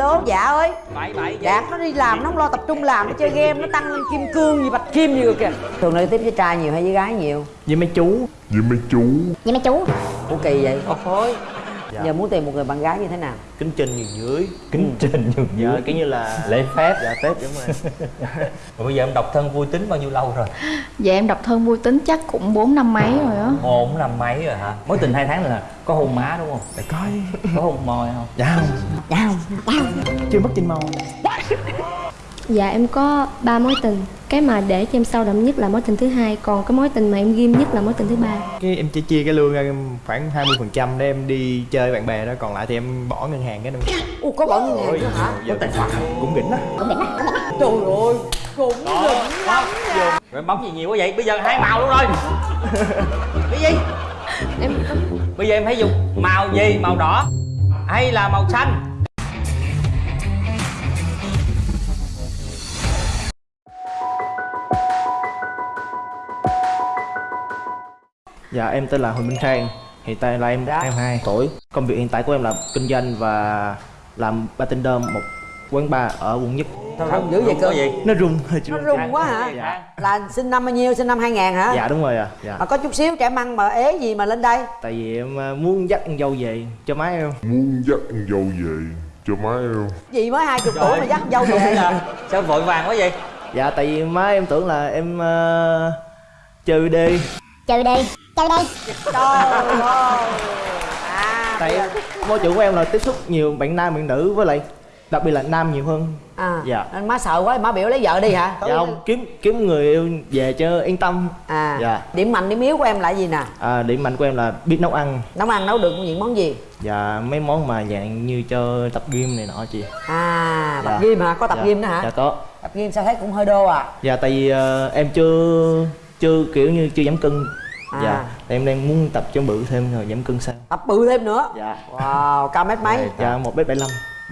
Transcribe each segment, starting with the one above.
alo dạ ơi. Bảy bảy dạ nó đi làm nó không lo tập trung làm nó chơi game nó tăng lên kim cương gì bạch kim gì rồi kìa. Thường nơi tiếp với trai nhiều hay với gái nhiều? Với mấy chú. Với mấy chú. Với mấy chú. Ủa kỳ vậy? Ôi giờ muốn tìm một người bạn gái như thế nào? Kính trên nhường dưới. Kính trình nhường dạ dưới. kiểu như là lễ phép. Dạ tết đúng rồi. Rồi bây giờ em độc thân vui tính bao nhiêu lâu rồi? Dạ em độc thân vui tính chắc cũng 4 năm mấy rồi á. Bốn năm mấy rồi hả? Mối tình hai tháng là có hôn má đúng không? Để coi. Có hôn môi không? Dạ không. Dạ không. Chưa mất trên màu Dạ em có ba mối tình. Cái mà để cho em sâu đậm nhất là mối tình thứ hai Còn cái mối tình mà em ghim nhất là mối tình thứ ba. Cái em chỉ chia cái lương ra khoảng 20% phần trăm để em đi chơi bạn bè đó còn lại thì em bỏ ngân hàng cái nữa ủa có bỏ ngân hàng nữa hả? Giờ tài khoản cũng đỉnh đó trời ơi cũng đỉnh lắm nha. Rồi em bấm gì nhiều quá vậy? Bây giờ hai màu luôn rồi. Cái gì? Em bây giờ em phải dùng màu gì? Màu đỏ hay là màu xanh dạ em tên là Huỳnh Minh Khang. Hiện tại là em Dạ. 22 tuổi. Công việc hiện tại của em là kinh doanh và làm bartender một quán bar ở quận nhất. Sao rung dữ vậy cơ? gì nó rung hơi chưa nó rung quá hả? Dạ. là sinh năm bao nhiêu? Sinh năm 2000 hả? Dạ đúng rồi à dạ. Mà có chút xíu trẻ măng mà ế gì mà lên đây? Tại vì em à, muốn dắt con dâu về cho má em. Muốn dắt con dâu về cho má em. Gì mới hai chục tuổi mà dắt dâu về? Sao vội vàng quá vậy? Dạ tại vì má em tưởng là em uh, chơi đi chơi đi chơi đi. Trời ơi à tại môi trường của em là tiếp xúc nhiều bạn nam bạn nữ với lại đặc biệt là nam nhiều hơn. À Dạ. nên má sợ quá má biểu lấy vợ đi hả? Dạ không kiếm kiếm người yêu về cho yên tâm. À Dạ. điểm mạnh điểm yếu của em là gì nè? À, điểm mạnh của em là biết nấu ăn. Nấu ăn nấu được những món gì? Và mấy món mà dạng như cho tập gym này nọ chị. À tập Dạ. gym hả? Có tập dạ. gym nữa hả? Dạ có. Tập gym sao thấy cũng hơi đô à? Dạ tại vì ờ, em chưa chưa kiểu như chưa giảm cân À. dạ em đang muốn tập cho bự thêm rồi giảm cân sau tập bự thêm nữa? Dạ. Wow cao mét mấy? Dạ một mét bảy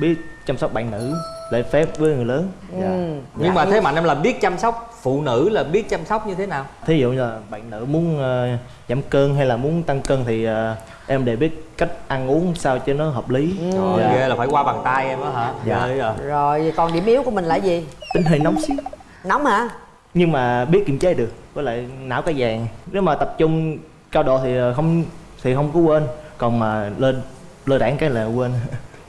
biết chăm sóc bạn nữ lễ phép với người lớn. Dạ. Ừ. nhưng mà thế mạnh em là biết chăm sóc phụ nữ là biết chăm sóc như thế nào? Thí dụ như là bạn nữ muốn ờ, giảm cân hay là muốn tăng cân thì ờ, em đều biết cách ăn uống sao cho nó hợp lý. Trời dạ. ghê là phải qua bàn tay em á hả? Dạ. rồi. Rồi còn điểm yếu của mình là gì? Tính hơi nóng xíu. Nóng hả nhưng mà biết kiềm chế được với lại não cái vàng. Nếu mà tập trung cao độ thì ờ, không thì không có quên còn mà lên lơ đảng cái là quên.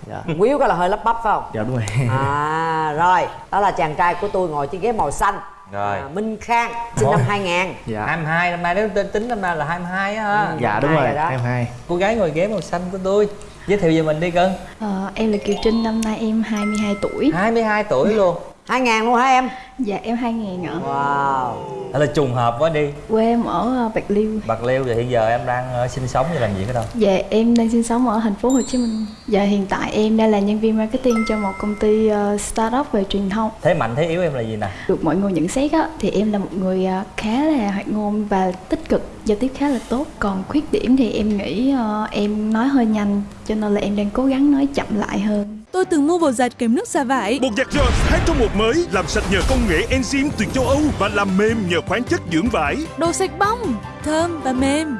Dạ. Yếu cái là hơi lắp bắp phải không? Dạ đúng rồi. À rồi đó là chàng trai của tôi ngồi trên ghế màu xanh. Rồi. à, Minh Khang sinh năm 2000 dạ. 22 năm nay nếu tính tính năm nay là 22 á ha. Dạ đúng rồi rồi đó. em hai. Cô gái ngồi ghế màu xanh của tôi giới thiệu về mình đi cưng Ờ, Em là Kiều Trinh, năm nay em 22 tuổi. 22 tuổi luôn 2000 luôn hả em? Dạ em 2000 ạ. Wow. Thật là trùng hợp quá đi. Quê em ở ờ, Bạc Liêu. Bạc Liêu thì hiện giờ em đang ờ, sinh sống và làm gì ở đâu? Dạ em đang sinh sống ở thành phố Hồ Chí Minh. Dạ hiện tại em đang là nhân viên marketing cho một công ty ờ, startup về truyền thông. Thế mạnh thế yếu em là gì nè? Được mọi người nhận xét á, thì em là một người khá là hoạt ngôn và tích cực, giao tiếp khá là tốt. Còn khuyết điểm thì em nghĩ em nói hơi nhanh cho nên là em đang cố gắng nói chậm lại hơn Tôi từng mua bột giặt kèm nước xả vải. Bột giặt Jones 2 trong một mới làm sạch nhờ công nghệ enzyme từ châu Âu và làm mềm nhờ khoáng chất dưỡng vải. Đồ sạch bong, thơm và mềm.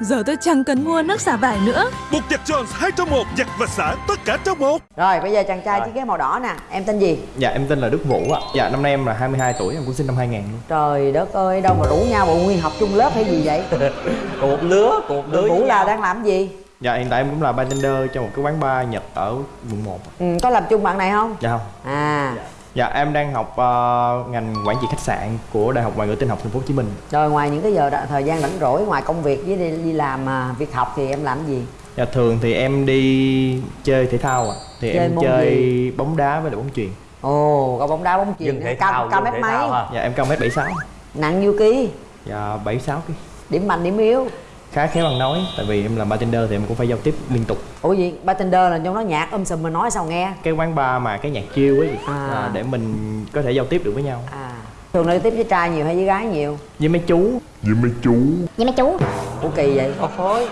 Giờ tôi chẳng cần mua nước xả vải nữa. Bột giặt Jones 2 trong một giặt và xả tất cả trong một. rồi bây giờ chàng trai chiếc ghế màu đỏ nè em tên gì dạ em tên là Đức Vũ ạ dạ năm nay em là 22 tuổi em cũng sinh năm 2000 luôn trời đất ơi đâu mà rủ nhau bộ nguyên học chung lớp hay gì vậy cùng một lứa cùng một lứa Vũ là đang làm gì dạ hiện tại em cũng là bartender cho một cái quán bar Nhật ở quận 1 ừ, có làm chung bạn này không? Dạ không. À. Dạ em đang học ờ, ngành quản trị khách sạn của Đại học Ngoại ngữ Tin học Thành phố Hồ Chí Minh. Rồi ngoài những cái giờ thời gian rảnh rỗi ngoài công việc với đi, đi làm à, việc học thì em làm gì? Dạ thường thì em đi chơi thể thao ạ. Thì Chơi em chơi bóng đá với lại bóng chuyền. Ồ có bóng đá bóng chuyền thể cao cao mét mấy? Dạ em cao mét 76 nặng nhiêu ký? Dạ 76 kg điểm mạnh điểm yếu Khá khéo ăn nói Tại vì em làm bartender thì em cũng phải giao tiếp liên tục. Ủa gì? Bartender là trong đó nhạc um sùm mà nói sao nghe? Cái quán bar mà cái nhạc chill ấy À. à, Để mình có thể giao tiếp được với nhau. À. Thường nơi tiếp với trai nhiều hay với gái nhiều? Với mấy chú. Với mấy chú. Với mấy chú. Ủa kỳ vậy? Ôi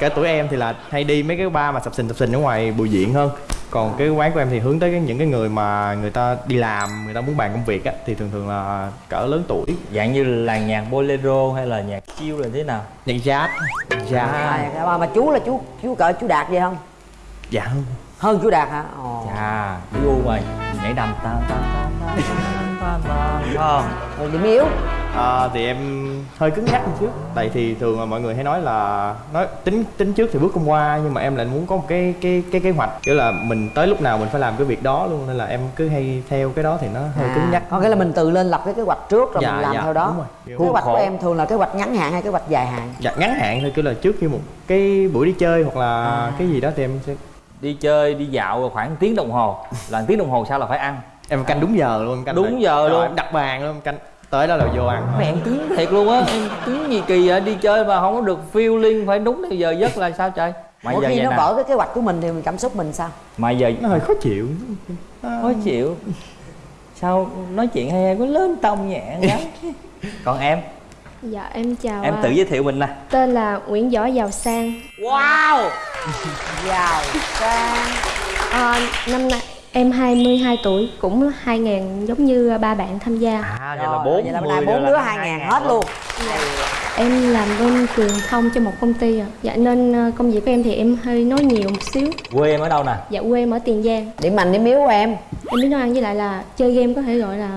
Cả tuổi em thì là hay đi mấy cái bar mà sập sình sập sình ở ngoài bùi diện hơn còn cái quán của em thì hướng tới những cái người mà người ta đi làm người ta muốn bàn công việc á thì thường thường là cỡ lớn tuổi. Dạng như là nhạc bolero hay là nhạc chill là thế nào? Nhạc jazz. Jazz. À, mà, mà chú là chú chú cỡ chú đạt vậy không? Dạ. Không hơn chú đạt hả? Ồ. Cái gu rồi nhảy đầm ta ta ta ta ta ta rồi điểm yếu À, thì em hơi cứng nhắc một chút. Tại thì thường là mọi người hay nói là nói tính tính trước thì bước không qua nhưng mà em lại muốn có một cái cái cái kế hoạch. Kiểu là mình tới lúc nào mình phải làm cái việc đó luôn nên là em cứ hay theo cái đó thì nó hơi cứng nhắc. À, có nghĩa là mình tự lên lập cái kế hoạch trước rồi Dạ, mình làm dạ, theo đó. kế hoạch của khổ. em thường là kế hoạch ngắn hạn hay kế hoạch dài hạn? Dạ, ngắn hạn thôi kiểu là trước khi một cái buổi đi chơi hoặc là À. cái gì đó thì em sẽ đi chơi đi dạo khoảng tiếng đồng hồ. Là tiếng đồng hồ sau là phải ăn. Em canh đúng giờ luôn canh Đúng giờ rồi luôn. em đặt bàn luôn canh tới đó là vô ăn mẹ em cứng thiệt luôn á em cứng gì kỳ vậy? Đi chơi mà không có được feeling phải đúng theo giờ giấc là sao trời? Mà mỗi giờ khi nó nè. vỡ cái kế hoạch của mình thì mình cảm xúc mình sao? Mà giờ nó hơi khó chịu. Khó chịu. Sao nói chuyện hay hay có lên tông nhẹ lắm. Còn em Dạ em chào em à, tự giới thiệu mình nè. Tên là Nguyễn Võ Giàu Sang. Wow! Giàu sang. À, Năm nay em 22 tuổi Cũng 2.000 giống như ba bạn tham gia. À vậy Rồi, là bốn vậy là nay bốn đứa hai ngàn hết luôn. Em làm bên truyền thông cho một công ty à. Dạ nên ờ, công việc của em thì em hơi nói nhiều một xíu. Quê em ở đâu nè? Dạ quê em ở Tiền Giang. Điểm mạnh điểm yếu của em? Em biết nấu ăn với lại là chơi game có thể gọi là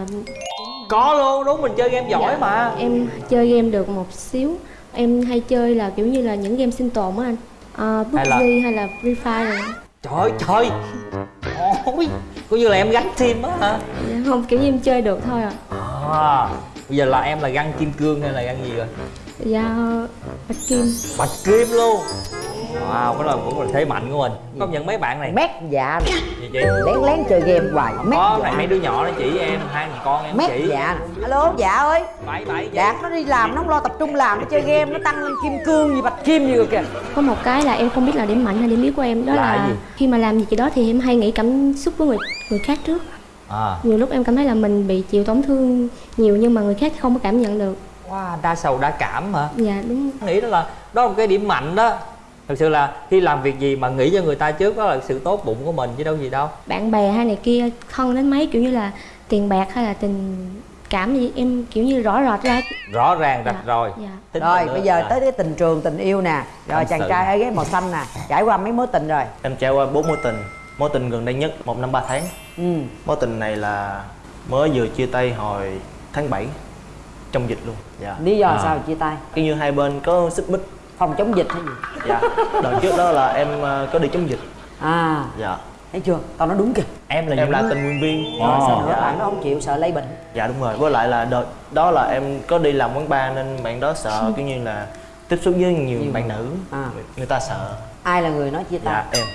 có luôn đúng mình chơi game giỏi Dạ, mà. Em chơi game được một xíu. Em hay chơi là kiểu như là những game sinh tồn á anh. À, Hay là- PUBG hay là Free Fire rồi. Trời ơi, trời ôi coi như là em gắn team á hả? Dạ, Không kiểu như em chơi được thôi à à, bây giờ là em là găng kim cương hay là găng gì rồi Dạ Bạch Kim. Bạch kim luôn. Wow cái đó cũng là thế mạnh của mình. Công nhận mấy bạn này. Mét dạ. Gì chị? Lén lén chơi game hoài. Mét có này dạ. mấy đứa nhỏ nó chỉ em hai thằng con em mét chỉ dạ. Alo dạ ơi. Bảy bảy đạt nó đi làm nó không lo tập trung làm nó chơi game nó tăng lên kim cương gì bạch kim gì rồi kìa. Có một cái là em không biết là điểm mạnh hay điểm yếu của em. Đó Là là, gì? khi mà làm gì cái đó thì em hay nghĩ cảm xúc của người người khác trước. À. Nhiều lúc em cảm thấy là mình bị chịu tổn thương nhiều nhưng mà người khác không có cảm nhận được wow đa sầu đa cảm hả? Dạ đúng. Nghĩ đó là đó là một cái điểm mạnh đó. Thực sự là khi làm việc gì mà nghĩ cho người ta trước đó là sự tốt bụng của mình chứ đâu gì đâu. Bạn bè hay này kia thân đến mấy kiểu như là tiền bạc hay là tình cảm gì em kiểu như rõ rệt ra. Rõ ràng rạch Dạ, rồi. dạ. Tính rồi bây giờ Dạ. tới cái tình trường tình yêu nè. Rồi Tâm chàng sự. trai ở ghế màu xanh nè. Trải qua mấy mối tình rồi? Em trải qua bốn mối tình. Mối tình gần đây nhất một năm ba tháng. Ừ. Mối tình này là mới vừa chia tay hồi tháng 7 Trong dịch luôn. Dạ. Lý do À. sao chia tay? Kiểu như hai bên có xích mích. Phòng chống dịch hay gì? Dạ. Đợt trước đó là em ờ, có đi chống dịch. À. Dạ. Thấy chưa? Tao nói đúng kìa. Em là Em là tình nguyện viên. Rồi sao nữa dạ. bạn nó không chịu sợ lây bệnh. Dạ đúng rồi. Với lại là đợt đó là em có đi làm quán bar Nên bạn đó sợ kiểu như là Tiếp xúc với nhiều, Nhiều bạn nữ. À. người, người ta sợ. Ai là người nói chia tay? Dạ em.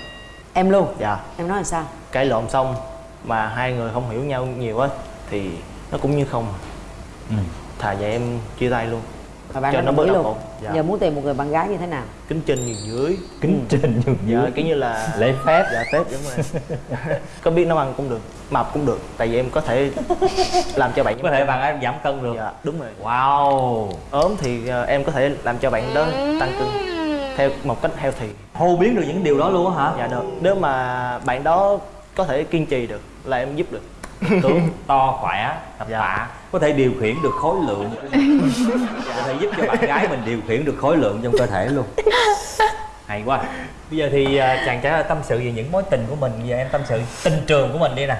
Em luôn? Dạ. Em nói là sao? Cãi lộn xong mà hai người không hiểu nhau nhiều á thì nó cũng như không Ừ. thà vậy em chia tay luôn. Và bạn Cho nó bớt đau luôn. Khổ. Dạ. giờ muốn tìm một người bạn gái như thế nào? Kính trên nhường dưới. Kính trên nhường dạ dưới. kiểu như là lễ phép. Dạ phép đúng rồi. Có biết nấu ăn cũng được mập cũng được tại vì em có thể làm cho bạn có thể bạn em giảm cân được. Dạ đúng rồi. Wow. Ốm thì ờ, em có thể làm cho bạn đó tăng cân theo một cách healthy. Hô biến được những điều đó luôn á hả? Dạ được. Nếu mà bạn đó có thể kiên trì được là em giúp được tướng to khỏe tập Dạ. tạ. Có thể điều khiển được khối lượng. Có thể giúp cho bạn gái mình điều khiển được khối lượng trong cơ thể luôn. Hay quá. Bây giờ thì à, chàng trai tâm sự về những mối tình của mình. Giờ em tâm sự tình trường của mình đi nè.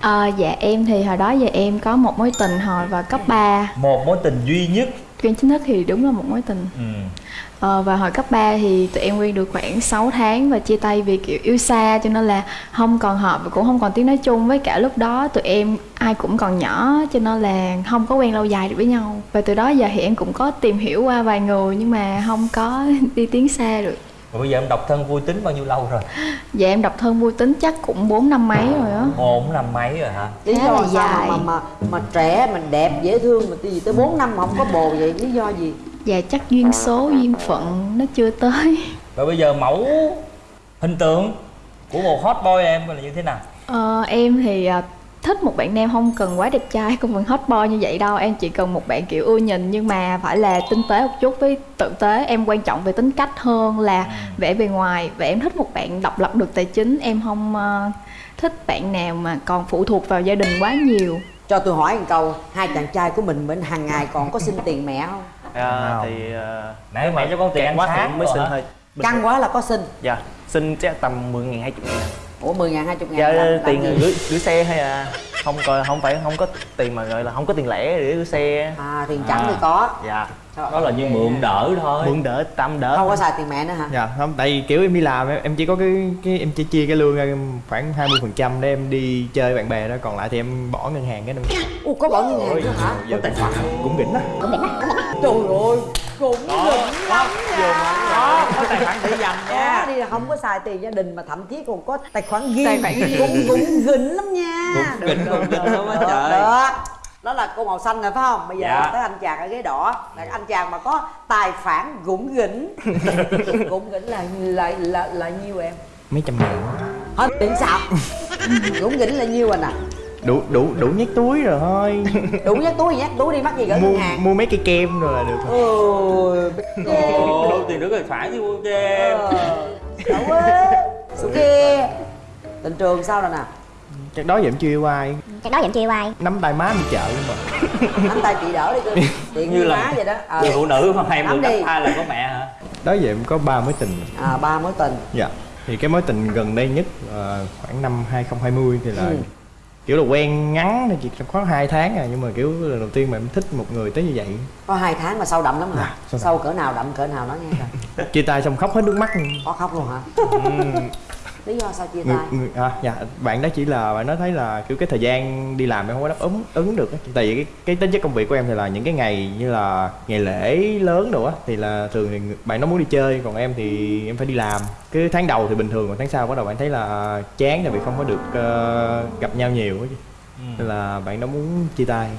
Ờ, dạ em thì hồi đó giờ em có một mối tình hồi vào cấp 3 một mối tình duy nhất Chuyên chính thức thì đúng là một mối tình. Ừ. ờ, Và hồi cấp 3 thì tụi em quen được khoảng 6 tháng Và chia tay vì kiểu yêu xa Cho nên là không còn hợp và cũng không còn tiếng nói chung. Với cả lúc đó tụi em ai cũng còn nhỏ Cho nên là không có quen lâu dài được với nhau. Và từ đó giờ thì em cũng có tìm hiểu qua vài người Nhưng mà không có đi tiến xa được rồi bây giờ em độc thân vui tính bao nhiêu lâu rồi? Dạ em độc thân vui tính chắc cũng 4 năm mấy rồi á. Bốn năm mấy rồi hả? Lý do là sao dài. mà mà mà trẻ mình đẹp dễ thương mà gì tới 4 năm mà không có bồ vậy? Lý do gì? Dạ chắc duyên số, duyên phận nó chưa tới. Rồi bây giờ mẫu hình tượng của một hot boy em là như thế nào? Ờ, em thì à, thích một bạn nam không cần quá đẹp trai không cần hot boy như vậy đâu. Em chỉ cần một bạn kiểu ưa nhìn nhưng mà phải là tinh tế một chút với tử tế. Em quan trọng về tính cách hơn là vẻ bề ngoài. Và em thích một bạn độc lập được tài chính. Em không ờ, thích bạn nào mà còn phụ thuộc vào gia đình quá nhiều. Cho tôi hỏi một câu hai chàng trai của mình bên hàng ngày còn có xin tiền mẹ không? À, thì ờ, Nãy nếu mẹ mà cho con tiền ăn quá thì mới xin bình căng quá là có xin. Dạ xin chắc tầm 10 ngàn 20 ngàn ủa 10 ngàn 20 ngàn dạ làm- tiền gửi gửi xe hay à? Không coi không phải không có tiền mà gọi là không có tiền lẻ để gửi xe. À tiền trắng À. thì có. Dạ. Đó là như mượn đỡ thôi. Mượn đỡ tâm đỡ. Không có xài tiền mẹ nữa hả? Dạ không tại vì kiểu em đi làm em, em chỉ có cái cái em chỉ chia cái lương ra khoảng 20% phần trăm để em đi chơi bạn bè đó. Còn lại thì em bỏ ngân hàng cái em Ủa có bỏ ngân hàng nữa hả? Có tài khoản cũng đỉnh đó trời ơi cũng đỉnh lắm nha. Có có tài khoản để dành nha. đi là không có xài tiền gia đình mà thậm chí còn có tài khoản ghi Tài khoản ghi. cũng cũng gỉnh lắm nha. Cũng gỉnh, cũng gỉnh lắm á Đó, trời. đó. Đó là cô màu xanh rồi phải không? Bây giờ Dạ. tới anh chàng ở ghế đỏ. Là anh chàng mà có tài khoản gũng gỉnh. Gũng gỉnh là là là là nhiêu em? Mấy trăm ngàn hết tiền sao? Gũng gỉnh là nhiêu anh à đủ đủ đủ nhét túi rồi thôi. Đủ nhắc túi thì nhắc túi đi mắc gì gửi mua ngân hàng. mua mấy cây kem rồi là được thôi. ôi Ồ, tiền được tài khoản thì mua cho em Đậu quá. Kia Tình trường sao rồi nè? Chắc đó giờ em chưa yêu ai. Chắc đó vẫn chưa yêu ai. Nắm tay má đi chợ nhưng mà. Nắm tay chị đỡ đi cơ. Tiện Như như là- má vậy đó. Ờ. người phụ nữ mà Nắm đi. năm hai là có mẹ hả? Đó giờ em có ba mối tình. À ba mối tình. Dạ. Thì cái mối tình gần đây nhất ờ, khoảng năm 2020 thì là Ừ. kiểu là quen ngắn thì chỉ khoảng 2 tháng à nhưng mà kiểu lần đầu tiên mà em thích một người tới như vậy. Có hai tháng mà sâu đậm lắm hả? Dạ, sâu. Sâu cỡ nào đậm cỡ nào nói nghe coi. Chia tay xong khóc hết nước mắt. Có khóc luôn hả Lý do sao chia người, tay? người, à, dạ bạn đó chỉ là bạn đó thấy là kiểu cái thời gian đi làm em không có đáp ứng ứng được á. tại vì cái, cái tính chất công việc của em thì là những cái ngày như là ngày lễ lớn đồ á thì là thường thì bạn nó muốn đi chơi còn em thì em phải đi làm. Cái tháng đầu thì bình thường còn tháng sau bắt đầu bạn thấy là chán tại vì không có được ờ, gặp nhau nhiều á chứ. Nên là bạn đó muốn chia tay.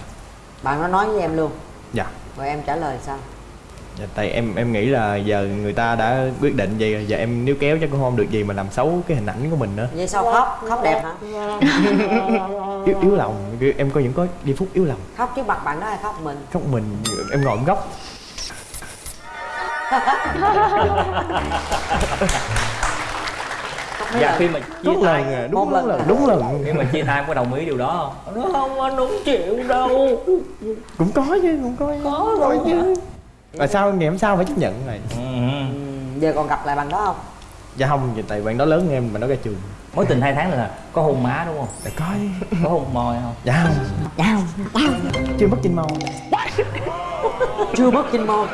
Bạn nó nói với em luôn? Dạ. Rồi em trả lời sao Dạ, tại em em nghĩ là giờ người ta đã quyết định vậy rồi. Giờ em níu kéo chắc cũng không được gì mà làm xấu cái hình ảnh của mình nữa. Vậy sao? Khóc? Khóc đẹp hả? Yếu yếu lòng. Em có những có giây phút yếu lòng. Khóc trước mặt bạn đó hay khóc mình? Khóc mình. Em ngồi em góc. Dạ lần? khi mà chia đúng tay lần. Đúng lần lần à? đúng lần. Khi mà chia tay em có đồng ý điều đó không? Nó không anh không chịu đâu. Cũng có chứ cũng có có rồi. Chứ mà sao ngày hôm sau phải chấp nhận này? Ừ. Ừ, Giờ còn gặp lại bạn đó không? Dạ không vậy tại bạn đó lớn hơn em mà nó ra trường. Mối tình hai tháng là có hôn má đúng không? Dạ có. Có hôn môi không? Dạ không. Đau Đau chưa mất trên màu Chưa mất kinh môn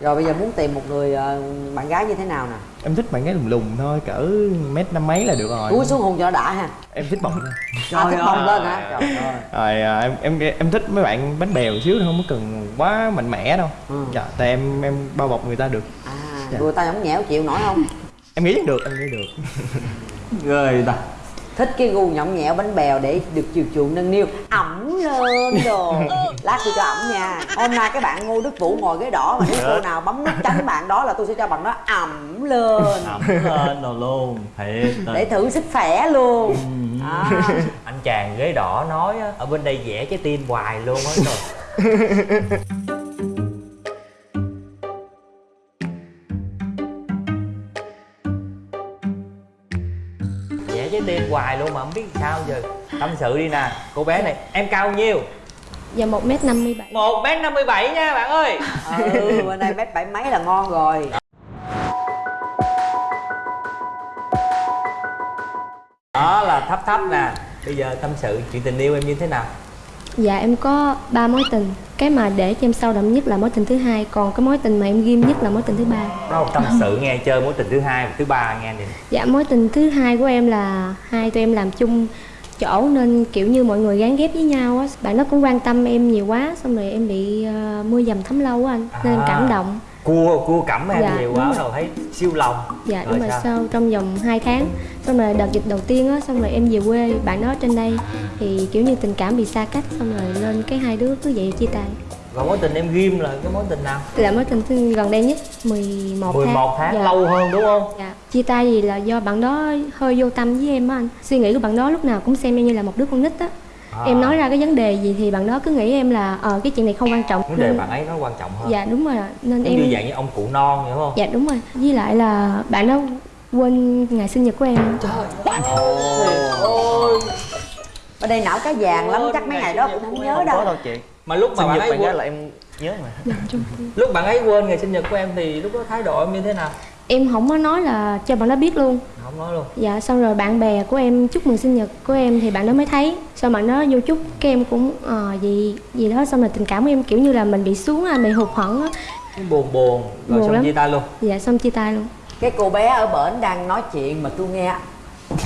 Rồi bây giờ muốn tìm một người ờ, bạn gái như thế nào nè? Em thích bạn gái lùng lùng thôi cỡ mét năm mấy là được rồi. Cúi xuống hôn cho nó đã ha. Em thích bồng thôi à, thích bồng lên hả? Trời ơi. rồi à, em em em thích mấy bạn bánh bèo xíu thôi, không có cần quá mạnh mẽ đâu. Ừ. dạ tại em em bao bọc người ta được. À Dạ. người ta không nhẽo chịu nổi không? Em nghĩ được em nghĩ được. Rồi ta thích cái gu nhõng nhẽo bánh bèo để được chiều chuộng nâng niu. Ẩm lên đồ. Lát tôi cho ẩm nha. Hôm nay cái bạn ngô đức vũ ngồi ghế đỏ mà nếu cô nào bấm nút tránh bạn đó là tôi sẽ cho bạn đó ẩm lên. Ẩm lên rồi luôn thiệt. Để thử sức khỏe luôn. À. anh chàng ghế đỏ nói á, ở bên đây vẽ trái tim hoài luôn á rồi hoài luôn mà không biết sao giờ. Tâm sự đi nè. Cô bé này em cao bao nhiêu? Dạ 1m57 một m năm mươi bảy nha bạn ơi. Ừ bên đây mét bảy mấy là ngon rồi. Đó là thấp thấp nè. Bây giờ tâm sự chuyện tình yêu em như thế nào Dạ em có ba mối tình. Cái mà để cho em sâu đậm nhất là mối tình thứ hai Còn cái mối tình mà em ghim nhất là mối tình thứ ba. Đó tâm sự nghe chơi mối tình thứ hai và thứ ba nghe đi Dạ mối tình thứ hai của em là hai tụi em làm chung chỗ nên kiểu như mọi người gán ghép với nhau á. Bạn nó cũng quan tâm em nhiều quá xong rồi em bị ờ, mưa dầm thấm lâu á anh nên em À. cảm động cua cua cẩm em Dạ, nhiều quá rồi. rồi thấy siêu lòng dạ Rồi đúng rồi sao? sau trong vòng 2 tháng xong rồi đợt dịch đầu tiên á xong rồi em về quê bạn đó trên đây thì kiểu như tình cảm bị xa cách xong rồi lên cái hai đứa cứ vậy chia tay Còn mối tình em ghim là cái mối tình nào? là mối tình gần đây nhất 11 tháng 11 tháng Dạ. lâu hơn đúng không? Dạ. Chia tay vì là do bạn đó hơi vô tâm với em á anh Suy nghĩ của bạn đó lúc nào cũng xem em như là một đứa con nít á À. Em nói ra cái vấn đề gì thì bạn đó cứ nghĩ em là ờ cái chuyện này không quan trọng. Vấn đề nên- bạn ấy nó quan trọng hơn. Dạ đúng rồi. Nên em như dạng như ông cụ non vậy đúng không? Dạ đúng rồi. Với lại là bạn đó quên ngày sinh nhật của em. Ôi ở đây não cá vàng lắm chắc mấy ngày đó cũng không nhớ có đâu đâu chị. Mà lúc mà bạn ấy quên là em nhớ mà. Dạ, lúc bạn ấy quên ngày sinh nhật của em thì lúc đó thái độ em như thế nào? Em không có nói là cho bạn đó biết luôn. Không nói luôn. Dạ xong rồi bạn bè của em chúc mừng sinh nhật của em thì bạn đó mới thấy. Xong bạn đó vô chúc cái em cũng ờ gì gì đó xong rồi tình cảm của em kiểu như là mình bị xuống à bị hụt hẫng á. Buồn buồn rồi Buồn xong lắm. chia tay luôn. Dạ xong chia tay luôn. Cái cô bé ở bển đang nói chuyện mà tôi nghe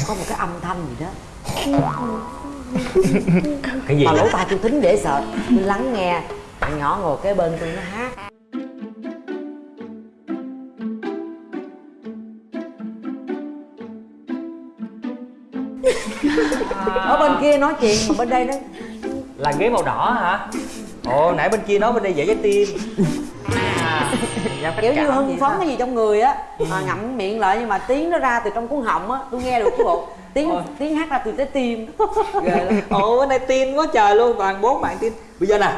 có một cái âm thanh gì đó. Cái gì mà lỗ tai tôi thính để sợ. Tôi lắng nghe bạn nhỏ ngồi kế bên tôi nó hát bên kia nói chuyện mà bên đây nó là ghế màu đỏ hả? Ồ nãy bên kia nói bên đây dễ trái tim. À, kiểu như hưng phấn cái gì trong người á. Mà ngậm miệng lại nhưng mà tiếng nó ra từ trong cuốn họng á. Tôi nghe được chứ bộ tiếng tiếng hát ra từ trái tim. Ồ bên đây tin quá trời luôn toàn bốn bạn tin. Bây giờ nè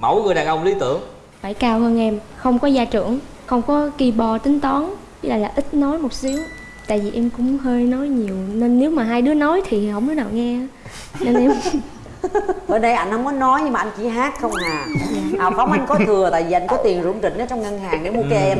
mẫu người đàn ông lý tưởng. Phải cao hơn em không có gia trưởng không có keyboard tính toán với lại là ít nói một xíu tại vì em cũng hơi nói nhiều nên nếu mà hai đứa nói thì không đứa nào nghe. Nên em bên đây anh không có nói nhưng mà anh chỉ hát không à. À phóng anh có thừa tại vì anh có tiền rủng rỉnh ở trong ngân hàng để mua kem.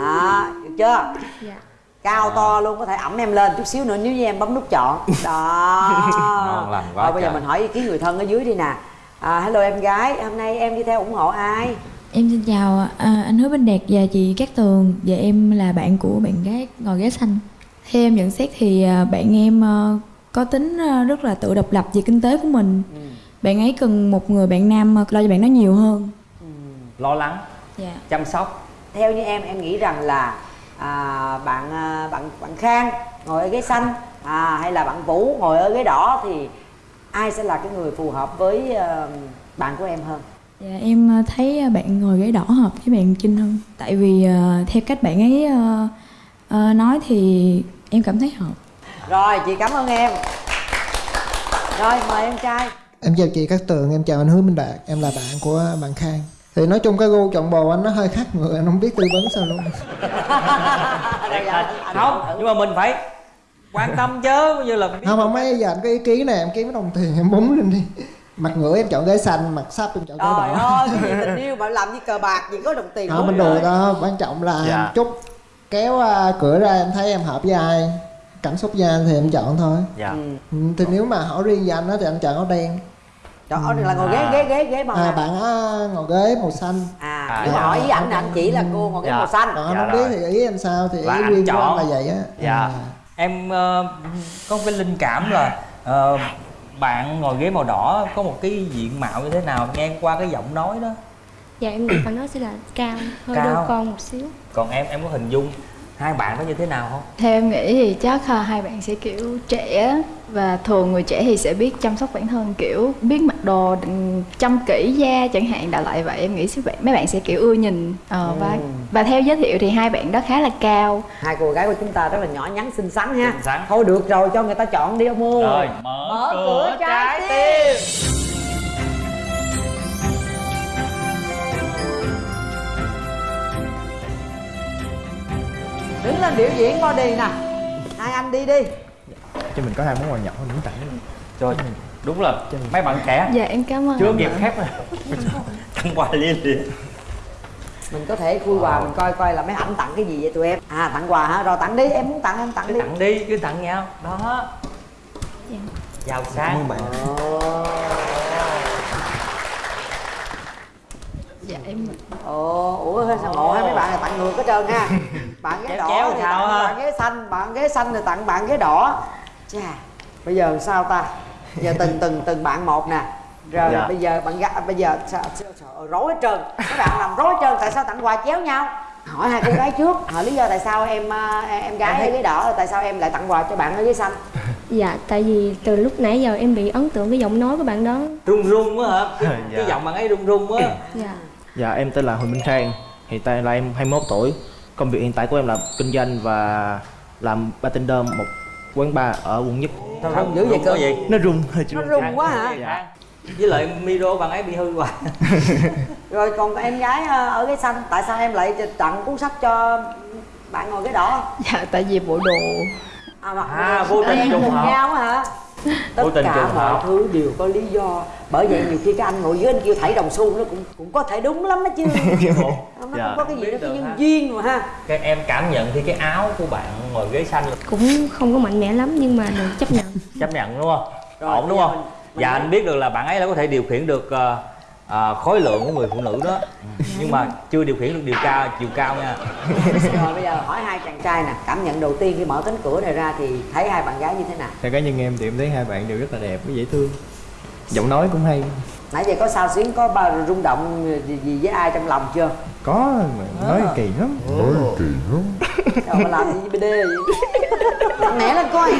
À được chưa? Dạ. Cao to luôn có thể ẩm em lên chút xíu nữa nếu như em bấm nút chọn. Đó. Ngon lành quá Rồi bây giờ mình hỏi ý kiến người thân ở dưới đi nè. À, hello em gái hôm nay em đi theo ủng hộ ai Em xin chào à, anh Hứa Minh Đạt và chị Cát Tường và em là bạn của bạn gái ngồi ghế xanh. Theo em nhận xét thì à, bạn em à, có tính à, rất là tự độc lập về kinh tế của mình. Bạn ấy cần một người bạn nam lo cho bạn nó nhiều hơn. lo lắng Dạ. chăm sóc theo như em em nghĩ rằng là à, bạn bạn bạn khang ngồi ở ghế xanh à, hay là bạn vũ ngồi ở ghế đỏ thì ai sẽ là cái người phù hợp với à, bạn của em hơn Dạ em à, thấy à, bạn ngồi ghế đỏ hợp với bạn Trinh hơn. Tại vì à, theo cách bạn ấy à, à, nói thì em cảm thấy hợp. rồi chị cảm ơn em. Rồi mời em trai. Em chào chị Cát Tường, em chào anh Hứa Minh Đạt, em là bạn của bạn Khang. Thì nói chung cái gu chọn bồ anh nó hơi khác người, anh không biết tư vấn sao luôn. Không nhưng mà mình phải quan tâm chứ bây giờ là Không, không mấy giờ anh có ý kiến này, em kiếm cái đồng tiền em búng lên đi Mặt ngửa em chọn ghế xanh, mặt sắp em chọn ghế đỏ. ơi cái gì tình yêu mà làm như cờ bạc gì có đồng tiền Không, mình đùa đó, quan trọng là Dạ. chút kéo à, cửa ra em thấy em hợp với ai Cảm xúc với anh thì em chọn thôi. Dạ. Ừ, Thì nếu mà hỏi riêng với anh á thì anh chọn áo đen. Trời ơi, là ngồi ghế ghế ghế ghế màu à, nào bạn á ngồi ghế màu xanh. À À, mà dạ. hỏi ý ảnh là anh chỉ là cô ngồi ghế Dạ. màu xanh. Còn anh Dạ không biết thì ý em sao thì Là ý anh riêng của chọn. anh là vậy á. Dạ. À. em ờ, có cái linh cảm là ờ, bạn ngồi ghế màu đỏ có một cái diện mạo như thế nào? Nghe qua cái giọng nói đó. Dạ em nghĩ bạn đó sẽ là cao hơi Cao. đôi con một xíu. Còn em em có hình dung hai bạn có như thế nào không? Theo em nghĩ thì chắc là hai bạn sẽ kiểu trẻ và thường người trẻ thì sẽ biết chăm sóc bản thân kiểu biết mặc đồ chăm kỹ da chẳng hạn đại loại vậy. Em nghĩ sẽ mấy bạn sẽ kiểu ưa nhìn Ờ, và và theo giới thiệu thì hai bạn đó khá là cao. Hai cô gái của chúng ta rất là nhỏ nhắn xinh xắn ha. Xinh xắn. thôi được rồi cho người ta chọn đi ông ơi rồi mở, Mở cửa trái tim đứng lên biểu diễn body nè. Hai anh đi đi. Cho mình có hai món quà nhỏ miếng tặng. Trời đúng là mấy bạn trẻ. Dạ em cảm ơn chưa khép. Rồi tặng quà liên liền. Mình có thể khui quà mình coi coi là mấy ảnh tặng cái gì vậy tụi em? À tặng quà hả? Rồi tặng đi em muốn tặng em tặng cứ đi. tặng đi cứ tặng nhau. Đó. Giàu sang bạn dạ em ồ ủa sao ngộ hai mấy bạn này tặng ngược hết trơn ha. Bạn ghế đỏ chéo thì tặng bạn ghế xanh bạn ghế xanh thì tặng bạn ghế đỏ. Chà. Bây giờ sao ta? Giờ từng từng từng bạn một nè. Rồi Dạ. bây giờ bạn gái bây giờ sao, sao, sao, rối hết trơn. Các bạn làm rối hết trơn tại sao tặng quà chéo nhau? Hỏi hai cô gái trước hỏi lý do tại sao em à, em gái ở ghế đỏ tại sao em lại tặng quà cho bạn ở ghế xanh? Dạ tại vì từ lúc nãy giờ em bị ấn tượng cái giọng nói của bạn đó. Run run quá hả? Cái, Dạ. cái giọng bạn ấy run run quá. Dạ Dạ em tên là Huỳnh Minh Khang. Hiện tại là em 21 tuổi. Công việc hiện tại của em là kinh doanh và làm bartender một quán bar ở quận nhất. Sao run dữ vậy cơ? vậy? Nó run hơi nó run run quá hả? Dạ. với lại micro bạn ấy bị hư hoài. Rồi còn em gái à, ở ghế xanh tại sao em lại tặng cuốn sách cho bạn ngồi ghế đỏ dạ tại vì bộ đồ à, À, vô tình trùng hợp. hả tất tình cả mọi hợp. thứ đều có lý do. Bởi vậy nhiều khi cái anh ngồi dưới anh kêu thảy đồng xu nó cũng cũng có thể đúng lắm đó chứ. Nó Dạ. cũng có cái gì đó cái nhân ha. duyên mà ha. Cái em cảm nhận thì cái áo của bạn ngồi ghế xanh là cũng không có mạnh mẽ lắm nhưng mà được chấp nhận. Chấp nhận đúng không? Rồi, ổn đúng không? mình- mình dạ nói- anh biết được là bạn ấy đã có thể điều khiển được ờ, ờ, khối lượng của người phụ nữ đó. Nhưng mà chưa điều khiển được điều cao chiều cao nha. Rồi bây giờ hỏi hai chàng trai nè. Cảm nhận đầu tiên khi mở cánh cửa này ra thì thấy hai bạn gái như thế nào? Theo cá nhân em thì em thấy hai bạn đều rất là đẹp với dễ thương. Giọng nói cũng hay. Nãy giờ có sao xuyến có bao rung động gì, gì với ai trong lòng chưa? Có mà nói À. kỳ lắm. Nói kỳ lắm. Đâu mà làm gì với BD vậy mạnh mẽ lên coi.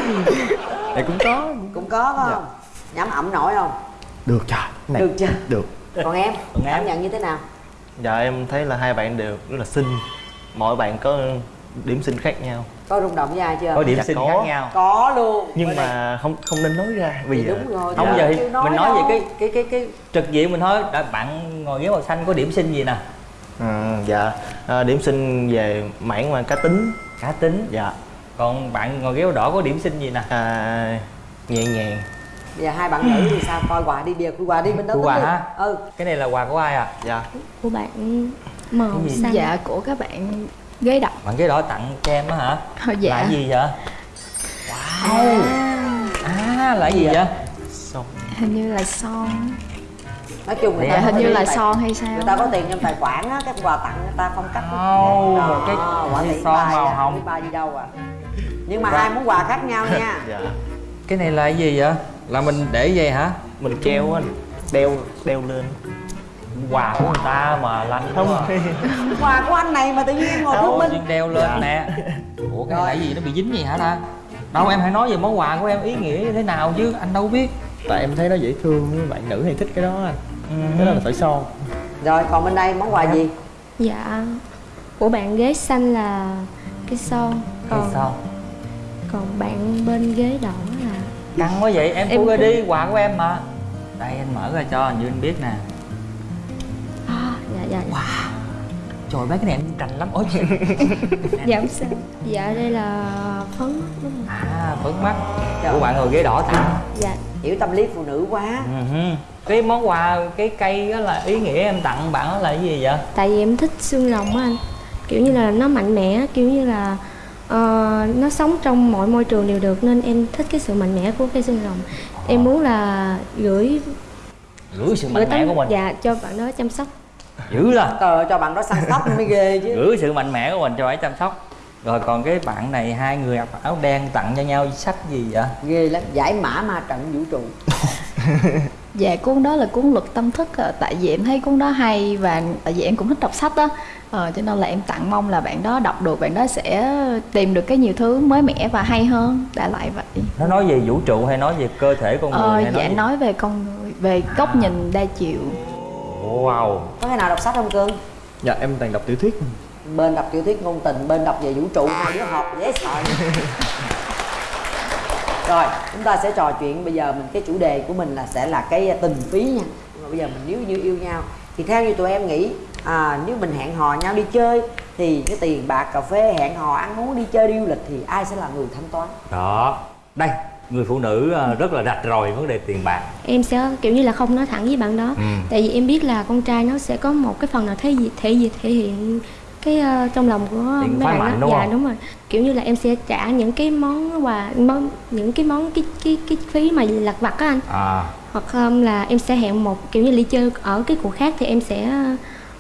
Thì cũng có. Cũng có phải không? Nhắm ẩm nổi không? Được trời. Này được chưa? Được còn em Còn em? cảm nhận như thế nào? Dạ em thấy là hai bạn đều rất là xinh. Mỗi bạn có điểm xinh khác nhau. Có rung động với ai chưa? Có điểm Dạ sinh có. khác nhau. Có luôn. Nhưng đây. mà không không nên nói ra Thì giờ đúng rồi không giờ thì nói mình nói đâu. về cái cái cái cái trực diện mình thôi. Đã, bạn ngồi ghế màu xanh có điểm sinh gì nè? À, Dạ. À, Điểm xinh về mảng mà cá tính. Cá tính. Dạ. Còn bạn ngồi ghế màu đỏ có điểm sinh gì nè? À, Nhẹ nhàng bây giờ hai bạn nữ thì sao? Coi quà đi khui quà đi bên đó quà ha? ừ. Cái này là quà của ai à Dạ. Của bạn màu xanh. Dạ của các bạn ghế đọc bạn ghế đỏ tặng cho em á hả? Ờ, dạ. là gì vậy? Wow. À là cái gì vậy? Xong hình như là son. Nói chung người Dạ, ta hình có như tiền là tài- son hay sao? người ta có tiền trong tài khoản á cái quà tặng người ta phong cách Đó, một cái quả tỷ son bài màu à, hồng. bài gì đâu à. Nhưng mà hai món quà khác nhau nha. Dạ. Cái này là cái gì vậy là mình để vậy hả? Mình treo anh. Đeo đeo lên. Quà của người ta mà lanh không. quà của anh này mà tự nhiên ngồi thông minh. đeo lên Dạ. nè. Ủa cái này gì? Nó bị dính gì hả ta? Đâu em hãy nói về món quà của em. Ý nghĩa như thế nào chứ? Anh đâu biết. Tại em thấy nó dễ thương với bạn nữ hay thích cái đó anh. Cái đó là tỏi son rồi còn bên đây món quà gì? Dạ. Của bạn ghế xanh là cái son còn sao còn bạn bên ghế đỏ căng quá vậy? Em Em cũng- đi quà của em mà. Đây anh mở ra cho như anh biết nè. À, dạ dạ dạ. trời mấy cái này em cành lắm. Ôi dạ không sao. Dạ đây là phấn đúng không? À phấn mắt. Của bạn ngồi ghế đỏ tặng dạ. Hiểu tâm lý phụ nữ quá. Ừ cái món quà cái cây đó là ý nghĩa em tặng bạn đó là cái gì vậy? Tại vì em thích xương rồng á anh. Kiểu như là nó mạnh mẽ kiểu như là ờ, nó sống trong mọi môi trường đều được nên em thích cái sự mạnh mẽ của cây xương rồng. Em muốn là gửi gửi sự gửi mạnh mẽ của mình. Dạ cho bạn đó chăm sóc. Dữ là trời cho bạn đó săn sóc mới ghê chứ. Gửi sự mạnh mẽ của mình cho ấy chăm sóc. Rồi còn cái bạn này hai người mặc áo đen tặng cho nhau sách gì vậy? Ghê lắm giải mã ma trận vũ trụ Dạ cuốn đó là cuốn luật tâm thức à, Tại vì em thấy cuốn đó hay Và tại vì em cũng thích đọc sách đó ờ, Cho nên là em tặng mong là bạn đó đọc được Bạn đó sẽ tìm được cái nhiều thứ mới mẻ và hay hơn Đã lại vậy. Nó nói về vũ trụ hay nói về cơ thể con người ờ, hay Dạ nói về... nói về con người Về góc nhìn đa chiều. Wow. Có cái nào đọc sách không cưng dạ em toàn đọc tiểu thuyết. Bên đọc tiểu thuyết ngôn tình bên đọc về vũ trụ hai đứa học dễ sợ rồi chúng ta sẽ trò chuyện. Bây giờ mình cái chủ đề của mình là sẽ là cái tình phí nha. Nhưng mà bây giờ mình nếu như yêu nhau thì theo như tụi em nghĩ à, nếu mình hẹn hò nhau đi chơi thì cái tiền bạc cà phê hẹn hò ăn uống đi chơi đi du lịch thì ai sẽ là người thanh toán? Đó. Đây người phụ nữ à, rất là rạch ròi vấn đề tiền bạc. Em sẽ kiểu như là không nói thẳng với bạn đó. Ừ. tại vì em biết là con trai nó sẽ có một cái phần nào thể gì thể gì thể hiện cái ờ, trong lòng của mấy bạn mạnh đó đúng dạ không? đúng rồi. Kiểu như là em sẽ trả những cái món quà món những cái món cái cái cái phí mà lặt vặt á anh. À. Hoặc um, là em sẽ hẹn một kiểu như đi chơi ở cái cuộc khác thì em sẽ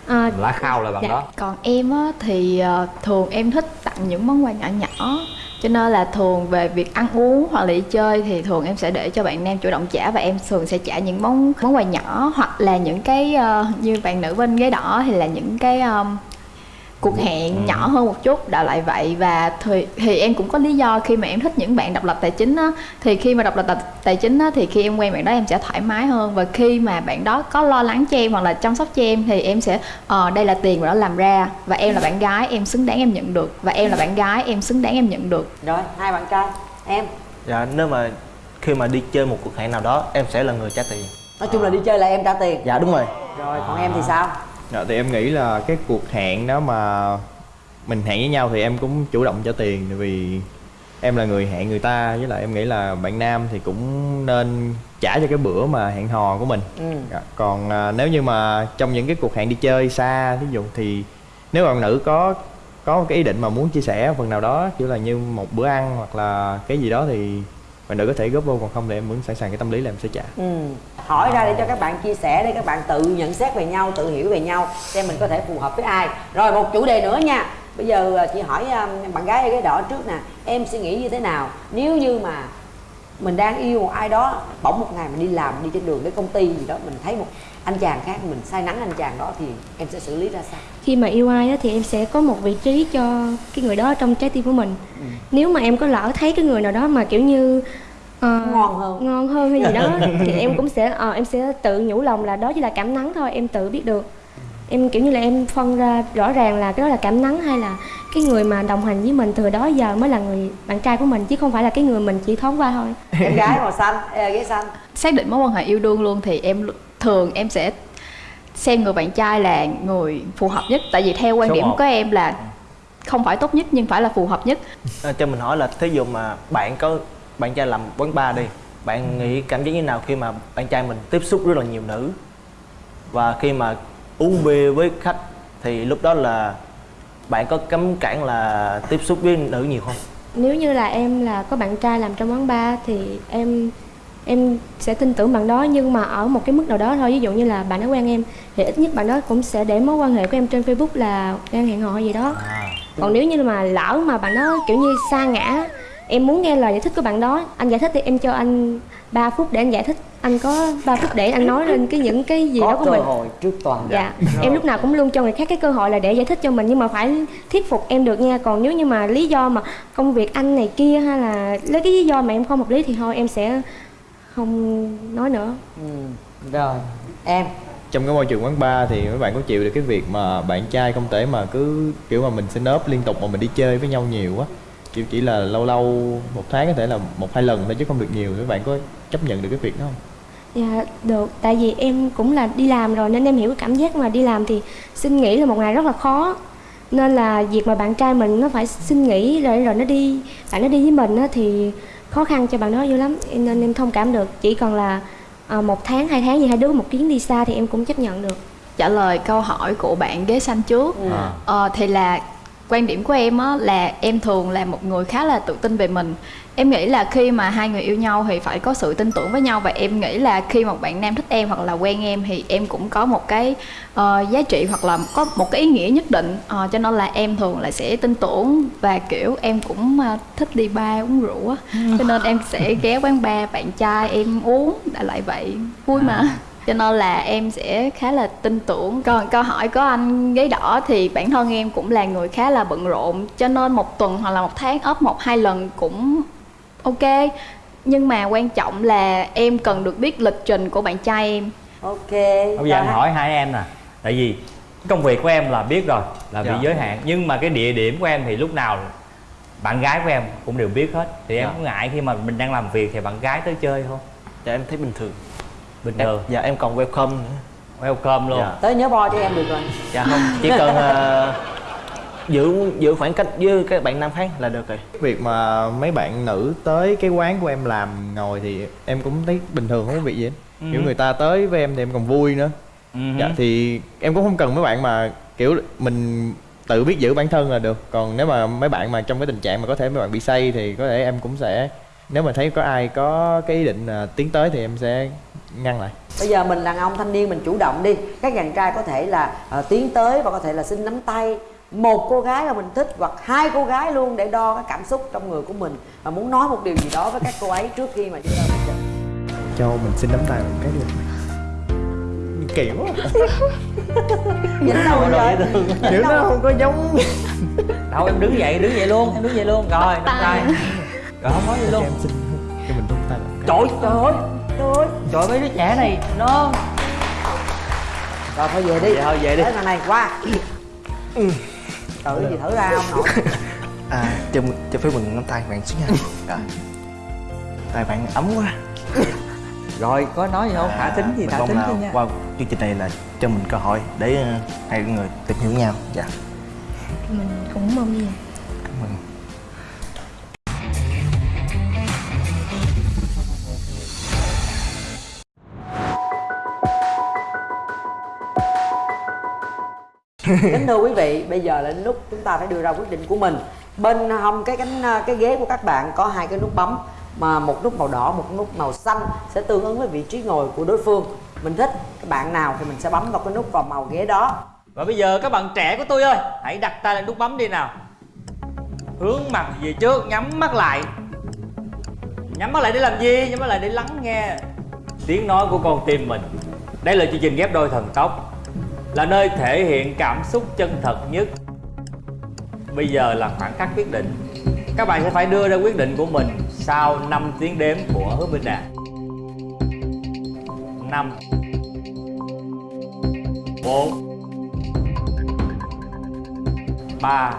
ờ, lá khao là bạn Dạ. đó. Còn em á, thì ờ, thường em thích tặng những món quà nhỏ nhỏ. Cho nên là thường về việc ăn uống hoặc là đi chơi thì thường em sẽ để cho bạn nam chủ động trả và em thường sẽ trả những món món quà nhỏ hoặc là những cái ờ, như bạn nữ bên ghế đỏ thì là những cái um, cuộc hẹn nhỏ hơn một chút đại lại vậy và thì, thì em cũng có lý do khi mà em thích những bạn độc lập tài chính á. Thì khi mà độc lập tài- chính á thì khi em quen bạn đó em sẽ thoải mái hơn và khi mà bạn đó có lo lắng cho em hoặc là chăm sóc cho em thì em sẽ ờ đây là tiền mà nó làm ra và em là bạn gái em xứng đáng em nhận được và em là bạn gái em xứng đáng em nhận được. Rồi hai bạn trai em. Dạ nếu mà khi mà đi chơi một cuộc hẹn nào đó em sẽ là người trả tiền. Nói chung là đi chơi là em trả tiền. Dạ đúng rồi. Rồi còn em thì sao dạ, thì em nghĩ là cái cuộc hẹn đó mà mình hẹn với nhau thì em cũng chủ động cho tiền tại vì em là người hẹn người ta với lại em nghĩ là bạn nam thì cũng nên trả cho cái bữa mà hẹn hò của mình ừ. Dạ, còn à, nếu như mà trong những cái cuộc hẹn đi chơi xa ví dụ thì nếu bạn nữ có có cái ý định mà muốn chia sẻ phần nào đó kiểu là như một bữa ăn hoặc là cái gì đó thì bạn nữ có thể góp vô, còn không thì em vẫn sẵn sàng cái tâm lý là em sẽ trả. Ừ. hỏi ra để cho các bạn chia sẻ, để các bạn tự nhận xét về nhau, tự hiểu về nhau, xem mình có thể phù hợp với ai. Rồi một chủ đề nữa nha. Bây giờ à, chị hỏi à, bạn gái ở cái đỏ trước nè. Em suy nghĩ như thế nào? Nếu như mà mình đang yêu một ai đó, bỗng một ngày mình đi làm, đi trên đường đến công ty gì đó, mình thấy một anh chàng khác mình say nắng anh chàng đó thì em sẽ xử lý ra sao? Khi mà yêu ai á, thì em sẽ có một vị trí cho cái người đó trong trái tim của mình. Nếu mà em có lỡ thấy cái người nào đó mà kiểu như ờ, ngon hơn. ngon hơn hay gì đó thì em cũng sẽ ờ, em sẽ tự nhủ lòng là đó chỉ là cảm nắng thôi em tự biết được. Em kiểu như là em phân ra rõ ràng là cái đó là cảm nắng hay là cái người mà đồng hành với mình từ đó giờ mới là người bạn trai của mình chứ không phải là cái người mình chỉ thoáng qua thôi. Em gái màu xanh ghế xanh xác định mối quan hệ yêu đương luôn thì em thường em sẽ xem người bạn trai là người phù hợp nhất. Tại vì theo quan Số điểm một. của em là không phải tốt nhất nhưng phải là phù hợp nhất. À, cho mình hỏi là thí dụ mà bạn có bạn trai làm quán bar đi bạn nghĩ cảm giác như nào khi mà bạn trai mình tiếp xúc rất là nhiều nữ? Và khi mà uống bia với khách thì lúc đó là bạn có cấm cản là tiếp xúc với nữ nhiều không? Nếu như là em là có bạn trai làm trong quán bar thì em em sẽ tin tưởng bạn đó nhưng mà ở một cái mức nào đó thôi. Ví dụ như là bạn đã quen em thì ít nhất bạn đó cũng sẽ để mối quan hệ của em trên facebook là đang hẹn hò gì đó. Còn nếu như mà lỡ mà bạn đó kiểu như xa ngã em muốn nghe lời giải thích của bạn đó anh giải thích thì em cho anh 3 phút để anh giải thích. Anh có 3 phút để anh nói lên cái những cái gì đó có của cơ mình. hội trước toàn dạ em lúc nào cũng luôn cho người khác cái cơ hội là để giải thích cho mình nhưng mà phải thuyết phục em được nha. Còn nếu như mà lý do mà công việc anh này kia hay là lấy cái lý do mà em không hợp lý thì thôi em sẽ không nói nữa. Ừ. rồi em. Trong cái môi trường quán bar thì mấy bạn có chịu được cái việc mà bạn trai không thể mà cứ kiểu mà mình xin ốp liên tục mà mình đi chơi với nhau nhiều quá. Kiểu chỉ là lâu lâu một tháng có thể là một hai lần thôi chứ không được nhiều. Các bạn có chấp nhận được cái việc đó không? Dạ được. Tại vì em cũng là đi làm rồi nên em hiểu cái cảm giác mà đi làm thì xin nghỉ là một ngày rất là khó. Nên là việc mà bạn trai mình nó phải xin nghỉ rồi rồi nó đi bạn nó đi với mình á thì khó khăn cho bạn đó dữ lắm. Nên em thông cảm được. Chỉ còn là à, một tháng hai tháng gì hai đứa một chuyến đi xa thì em cũng chấp nhận được. Trả lời câu hỏi của bạn ghế xanh trước. À. ờ, thì là quan điểm của em á là em thường là một người khá là tự tin về mình. Em nghĩ là khi mà hai người yêu nhau thì phải có sự tin tưởng với nhau và em nghĩ là khi một bạn nam thích em hoặc là quen em thì em cũng có một cái ờ, giá trị hoặc là có một cái ý nghĩa nhất định. Ờ, cho nên là em thường là sẽ tin tưởng và kiểu em cũng ờ, thích đi bar uống rượu á. Cho nên em sẽ ghé quán bar bạn trai em uống đại lại vậy. Vui mà cho nên là em sẽ khá là tin tưởng. Còn câu hỏi của anh ghế đỏ thì bản thân em cũng là người khá là bận rộn cho nên một tuần hoặc là một tháng ốp một hai lần cũng ok. Nhưng mà quan trọng là em cần được biết lịch trình của bạn trai em. Ok bây giờ em hỏi hai em nè. Tại vì công việc của em là biết rồi là bị Dạ. giới hạn. Nhưng mà cái địa điểm của em thì lúc nào bạn gái của em cũng đều biết hết. Thì em Dạ. có ngại khi mà mình đang làm việc thì bạn gái tới chơi không? Dạ em thấy bình thường bình Em- thường. dạ em còn welcome nữa. Welcome luôn. Dạ. tới nhớ bo cho em được rồi. Dạ không chỉ cần ờ, giữ giữ khoảng cách với các bạn nam khác là được rồi. Việc mà mấy bạn nữ tới cái quán của em làm ngồi thì em cũng thấy bình thường không có việc gì hết. Ừ. kiểu người ta tới với em thì em còn vui nữa. Ừ. dạ thì em cũng không cần mấy bạn mà kiểu mình tự biết giữ bản thân là được. Còn nếu mà mấy bạn mà trong cái tình trạng mà có thể mấy bạn bị say thì có thể em cũng sẽ nếu mà thấy có ai có cái ý định là tiến tới thì em sẽ ngăn lại. Bây giờ mình đàn ông thanh niên mình chủ động đi. Các chàng trai có thể là ờ, tiến tới và có thể là xin nắm tay. Một cô gái mà mình thích hoặc hai cô gái luôn để đo cái cảm xúc trong người của mình và muốn nói một điều gì đó với các cô ấy trước khi mà chúng ta quyết định cho mình xin nắm tay một cái được kỳ quá. Nhìn đâu vậy? Kiểu nó không có giống. Đâu em đứng dậy đứng dậy luôn em đứng dậy luôn. Rồi nắm tay. rồi không nói gì luôn. Em xin cho mình nắm tay một cái. Trời trời ơi trời ơi trời ơi mấy đứa trẻ này. Nó rồi thôi về đi. Vậy thôi, về đi. thằng này qua. Tự gì thử ra không nội. À cho cho phép mình nắm tay bạn xíu nha. Rồi. Tay bạn ấm quá. Rồi có nói gì không? Thả tính gì thả tính chứ nha. qua chương trình này là cho mình cơ hội để ờ, hai người tìm hiểu nhau. Dạ. Mình cũng mong như kính thưa quý vị, bây giờ là lúc chúng ta phải đưa ra quyết định của mình. Bên hông cái cánh, cái ghế của các bạn có hai cái nút bấm, mà một nút màu đỏ, một nút màu xanh sẽ tương ứng với vị trí ngồi của đối phương. Mình thích cái bạn nào thì mình sẽ bấm vào cái nút vào màu ghế đó. Và bây giờ các bạn trẻ của tôi ơi, Hãy đặt tay lên nút bấm đi nào. Hướng mặt về trước, Nhắm mắt lại. Nhắm mắt lại để làm gì? Nhắm mắt lại để lắng nghe Tiếng nói của con tim mình. Đây là chương trình ghép đôi thần tốc. Là nơi thể hiện cảm xúc chân thật nhất. Bây giờ là khoảng khắc quyết định. Các bạn sẽ phải đưa ra quyết định của mình Sau 5 tiếng đếm của Hứa Minh Đạt 5 4 3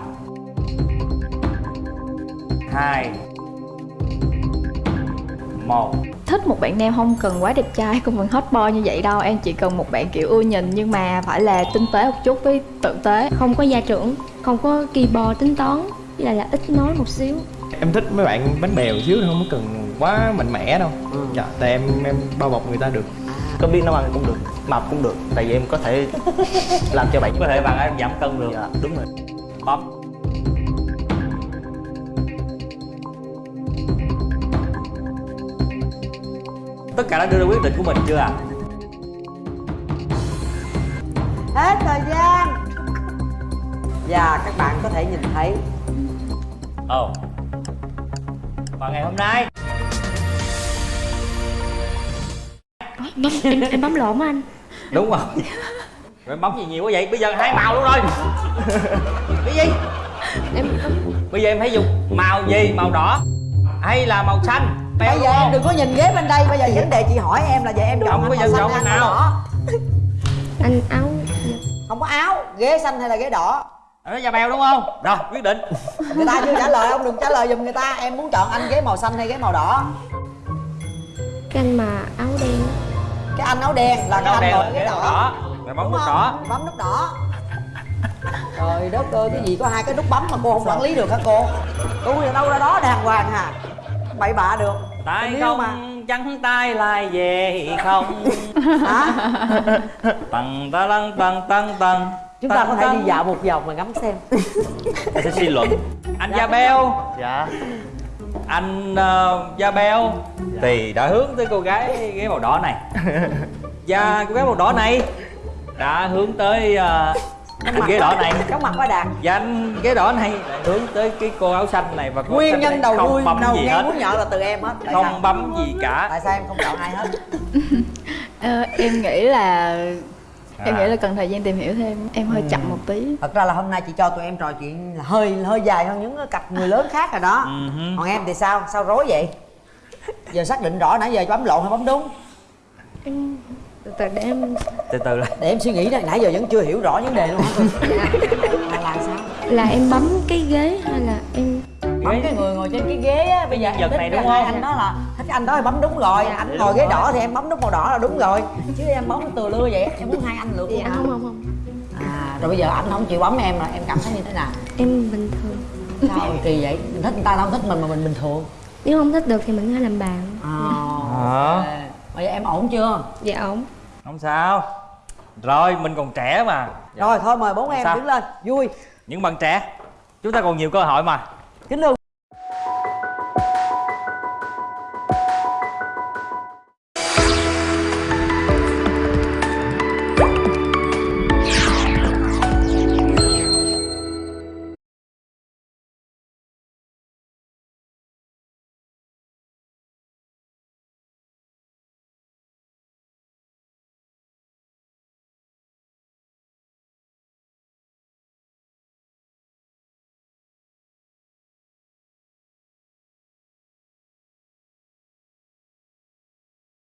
2 1 thích một bạn nam không cần quá đẹp trai không cần hot boy như vậy đâu. Em chỉ cần một bạn kiểu ưa nhìn nhưng mà phải là tinh tế một chút với tử tế. Không có gia trưởng không có kỳ bò tính toán với lại là ít nói một xíu. Em thích mấy bạn bánh bèo xíu thôi, không có cần quá mạnh mẽ đâu. Dạ, tại em em bao bọc người ta được. Có biết nấu ăn cũng được mập cũng được. Tại vì em có thể làm cho bạn Có thể bạn em giảm cân được. Dạ đúng rồi. Bấm Tất cả đã đưa ra quyết định của mình chưa ạ? À? hết thời gian và các bạn có thể nhìn thấy Ồ Và ngày hôm nay bấm, em, em bấm lộn anh Đúng rồi Rồi bấm gì nhiều quá vậy? Bây giờ hai màu luôn rồi Cái gì? em Bây giờ em hãy dùng màu gì? Màu đỏ Hay là màu xanh? Bây giờ em đừng có nhìn ghế bên đây bây giờ vấn đề chị hỏi em là vậy em chọn anh bây màu giờ chọn hay nào? anh áo. Không có áo ghế xanh hay là ghế đỏ? Nó da bèo đúng không? Rồi quyết định. Người ta chưa trả lời ông đừng trả lời giùm người ta. Em muốn chọn anh ghế màu xanh hay ghế màu đỏ? Cái anh mà áo đen. Cái anh áo đen là cái anh đen ngồi ghế đỏ. đỏ. Rồi bấm nút đỏ. Bấm nút đỏ. Trời đất ơi cái gì có hai cái nút bấm mà cô không quản lý được hả cô? Tôi đâu ra đó đàng hoàng hà bậy bạ được Tay không mà. trắng tay lại về không. Hả? Tầng ta lăng tầng tầng tầng. Chúng ta có thể đi dạo một vòng mà ngắm xem. Tôi sẽ suy luận. Anh da beo dạ. Anh uh, da beo Thì đã hướng tới cô gái ghế màu đỏ này. Và cô gái màu đỏ này Đã hướng tới uh, anh ghế đỏ này. Chóng mặt quá đạt. Và anh ghế đỏ này hướng tới cái cô áo xanh này và cô nguyên nhân đầu đuôi bấm đầu hết. muốn nhợ là từ em hết. Tại Không sao? bấm gì cả. Tại sao em không chọn ai hết? Ờ, em nghĩ là em À. nghĩ là cần thời gian tìm hiểu thêm. Em hơi chậm một tí. Thật ra là hôm nay chị cho tụi em trò chuyện là hơi hơi dài hơn những cái cặp người lớn khác rồi đó. Ừ còn em thì sao? Sao rối vậy? Giờ xác định rõ nãy giờ bấm lộn hay bấm đúng? Em từ từ để em Từ từ lại. Để em suy nghĩ đây nãy giờ vẫn chưa hiểu rõ vấn đề luôn hả là, là sao? Là em bấm cái ghế hay là em bấm cái người ngồi trên cái ghế á bây giờ em thích này cái đúng không? anh đó là thích anh đó thì bấm đúng rồi Dạ. anh ngồi ghế đỏ thì em bấm nút màu đỏ là đúng rồi. Chứ em bấm từ lưa vậy em muốn hai anh lượt luôn dạ không không không. À rồi bây giờ anh không chịu bấm em là em cảm thấy như thế nào? Em bình thường. Sao kỳ vậy? Mình thích người ta không thích mình mà mình bình thường. Nếu không thích được thì mình thể làm bạn. Hả? Bây giờ em ổn chưa? Dạ ổn. Không sao. Rồi mình còn trẻ mà. Rồi thôi mời bốn em Sao? đứng lên. Vui. Những bạn trẻ Chúng ta còn nhiều cơ hội mà. Kính thưa